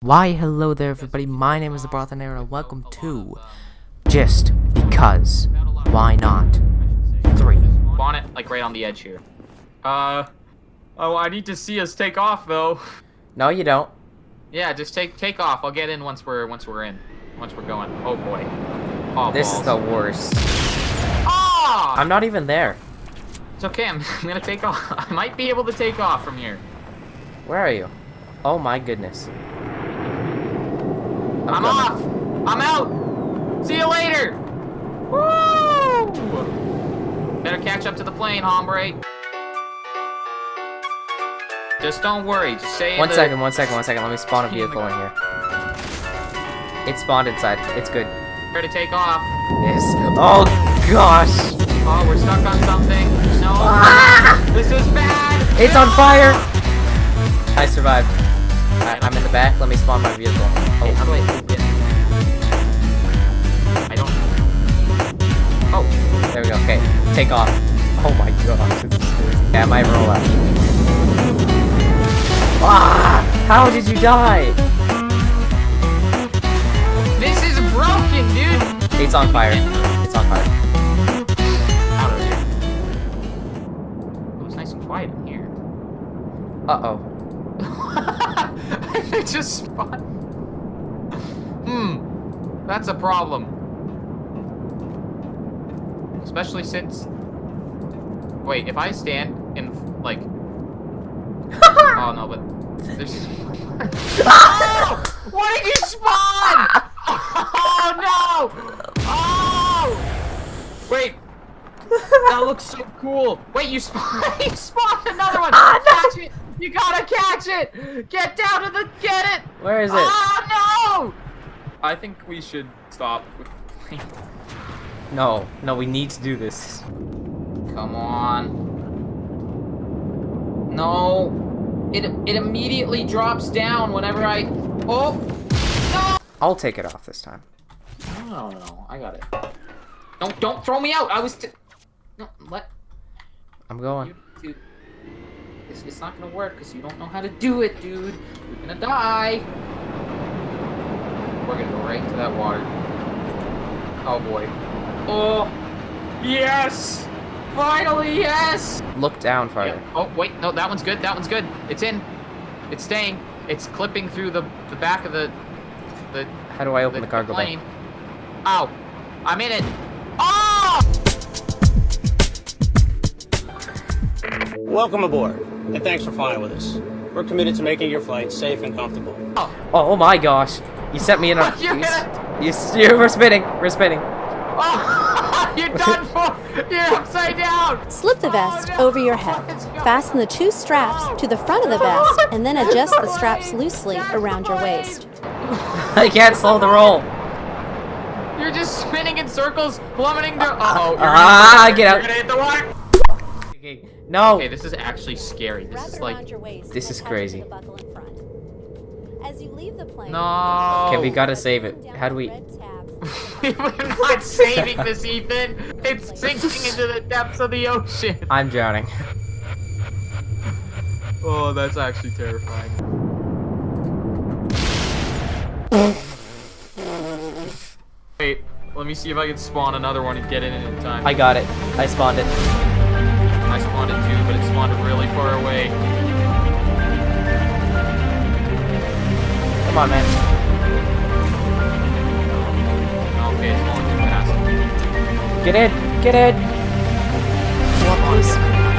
Why, hello there everybody, my name is the Brothinator, and welcome to Just Because. Why not? 3. Spawn it, like, right on the edge here. Uh... Oh, I need to see us take off, though. No, you don't. Yeah, just take take off. I'll get in once we're once we're in. Once we're going. Oh, boy. Oh, This balls. is the worst. Ah! I'm not even there. It's okay, I'm, I'm gonna take off. I might be able to take off from here. Where are you? Oh my goodness. I'm, off! I'm out! See you later! Woo! Better catch up to the plane, hombre. Just don't worry, just stay One second, one second, one second. Let me spawn a vehicle in here. It spawned inside. It's good. Ready to take off. Yes. Oh gosh! Oh, we're stuck on something. No. This is bad. Ah! It's on fire! I survived. I'm in the back. Let me spawn my vehicle. How do I open? I don't. Oh, There we go. Okay, take off. Oh my god. this is. Yeah, I might roll out. Ah! How did you die? this is broken, dude. It's on fire. It's on fire. Quiet in here. Uh oh. it just spawned. That's a problem. Especially since. Wait, if I stand in like. oh no, but there's. oh! What did you spawn? Oh no! Oh! Wait. That looks so cool. Wait, you spawned. you spawned another one. Ah, catch it. You gotta catch it. Get down to the. Get it. Where is it? Oh no! I think we should stop. with- No, no, we need to do this. Come on. No. It it immediately drops down whenever I. Oh. No. I'll take it off this time. No, no, no. I got it. Don't don't throw me out. I was. T no, let I'm going. you. Dude. It's, it's not gonna work because you don't know how to do it, dude. You're gonna die. We're gonna go right into that water. Oh boy. Oh. Yes. Finally, yes. Look down farther. Yeah. Oh wait, no, that one's good. That one's good. It's in. It's staying. It's clipping through the the back of the the How do I open the, the cargo bay? plane. Ow! I'm in it. Oh! Welcome aboard, and thanks for flying with us. We're committed to making your flight safe and comfortable. Oh! Oh my gosh! You sent me in a. You're you, you, you, we're spinning. We're spinning. oh! You're done for. You're upside down. Slip the vest Oh, no. over your head. Fasten the two straps to the front of the vest and then adjust the straps loosely around your waist. I can't slow the roll. You're just spinning in circles, plummeting to. Uh oh! You're Ah, gonna, get out. You're gonna hit the water. Okay, no. Okay, this is actually scary. This is like. around your waist this is attach crazy. As you leave the plane, No. Okay, we gotta save it. How do we? We're not saving this, Ethan. It's sinking into the depths of the ocean. I'm drowning. Oh, that's actually terrifying. Wait, let me see if I can spawn another one and get in it in time. I got it. I spawned it. I spawned it too, but it spawned really far away. Come on, man. Okay, it's falling too fast. Get it! Get it!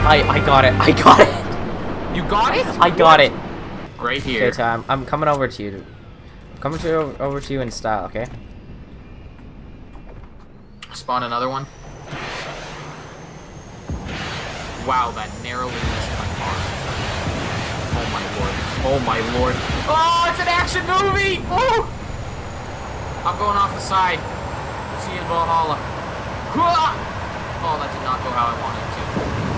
I I got it. I got it. You got it? I got it. Right here. Okay, so I'm, I'm coming over to you. I'm coming to over to you in style. Okay. Spawn another one. Wow, that narrowly missed my car. Oh my lord. Oh my lord. Oh, it's an action movie! Oh! I'm going off the side. See you in Valhalla. Oh, that did not go how I wanted it to.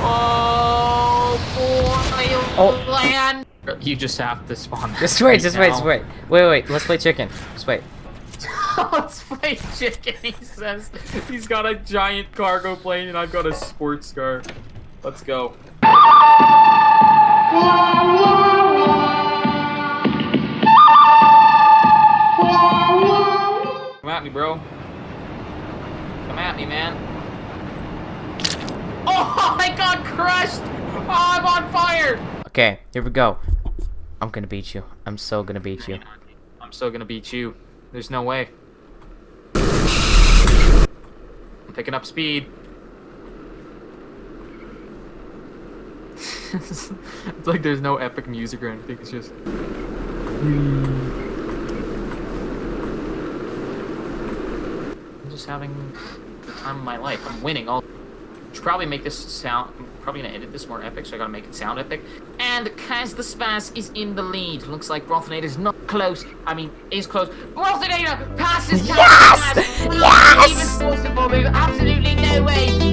Oh, boy, Oh. land! You just have to spawn. Just wait. right Just wait. Just wait. Wait. Wait. Let's play chicken. Just wait. Let's play chicken, he says. He's got a giant cargo plane and I've got a sports car. Let's go. at me, bro. Come at me, man. Oh, I got crushed! Oh, I'm on fire! Okay, here we go. I'm gonna beat you. I'm so gonna beat you. I'm still gonna beat you. There's no way. I'm picking up speed. it's like there's no epic music or anything. It's just. I'm just having the time of my life. I'm winning all. Should probably make this sound. I'm probably gonna edit this more epic, so I gotta make it sound epic. And Kaz the Spaz is in the lead. Looks like Brothinator's not close. I mean, is close. Brothinator passes Kaz Yes! Spaz. Not even. There's absolutely no way